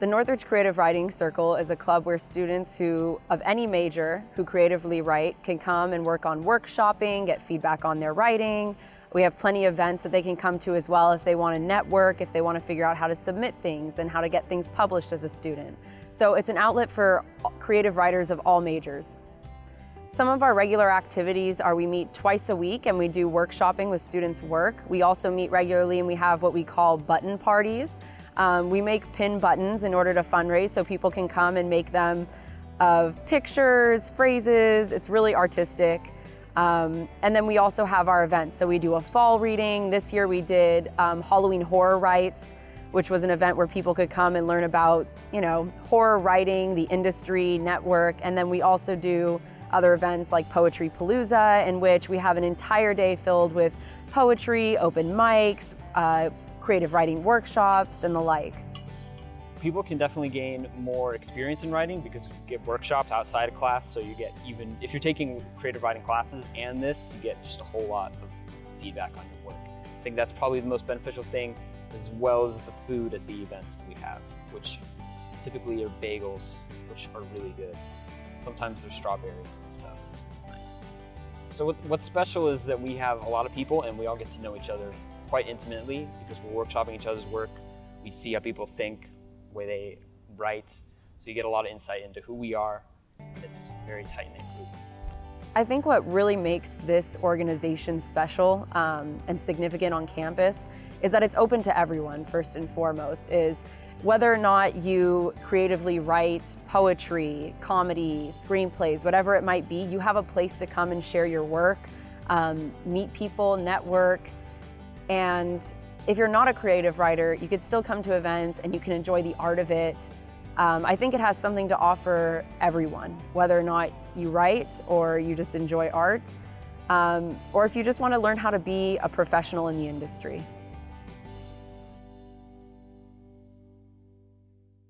The Northridge Creative Writing Circle is a club where students who, of any major, who creatively write can come and work on workshopping, get feedback on their writing. We have plenty of events that they can come to as well if they want to network, if they want to figure out how to submit things and how to get things published as a student. So it's an outlet for creative writers of all majors. Some of our regular activities are we meet twice a week and we do workshopping with students' work. We also meet regularly and we have what we call button parties. Um, we make pin buttons in order to fundraise so people can come and make them of pictures, phrases. It's really artistic. Um, and then we also have our events. So we do a fall reading. This year we did um, Halloween Horror Writes, which was an event where people could come and learn about, you know, horror writing, the industry, network. And then we also do other events like Poetry Palooza, in which we have an entire day filled with poetry, open mics, uh, creative writing workshops and the like. People can definitely gain more experience in writing because you get workshops outside of class, so you get even, if you're taking creative writing classes and this, you get just a whole lot of feedback on your work. I think that's probably the most beneficial thing, as well as the food at the events that we have, which typically are bagels, which are really good. Sometimes they're strawberry and stuff. Nice. So what's special is that we have a lot of people and we all get to know each other quite intimately because we're workshopping each other's work. We see how people think, way they write, so you get a lot of insight into who we are. It's a very tight-knit group. I think what really makes this organization special um, and significant on campus is that it's open to everyone, first and foremost, is whether or not you creatively write poetry, comedy, screenplays, whatever it might be, you have a place to come and share your work, um, meet people, network, and if you're not a creative writer, you could still come to events and you can enjoy the art of it. Um, I think it has something to offer everyone, whether or not you write or you just enjoy art, um, or if you just want to learn how to be a professional in the industry.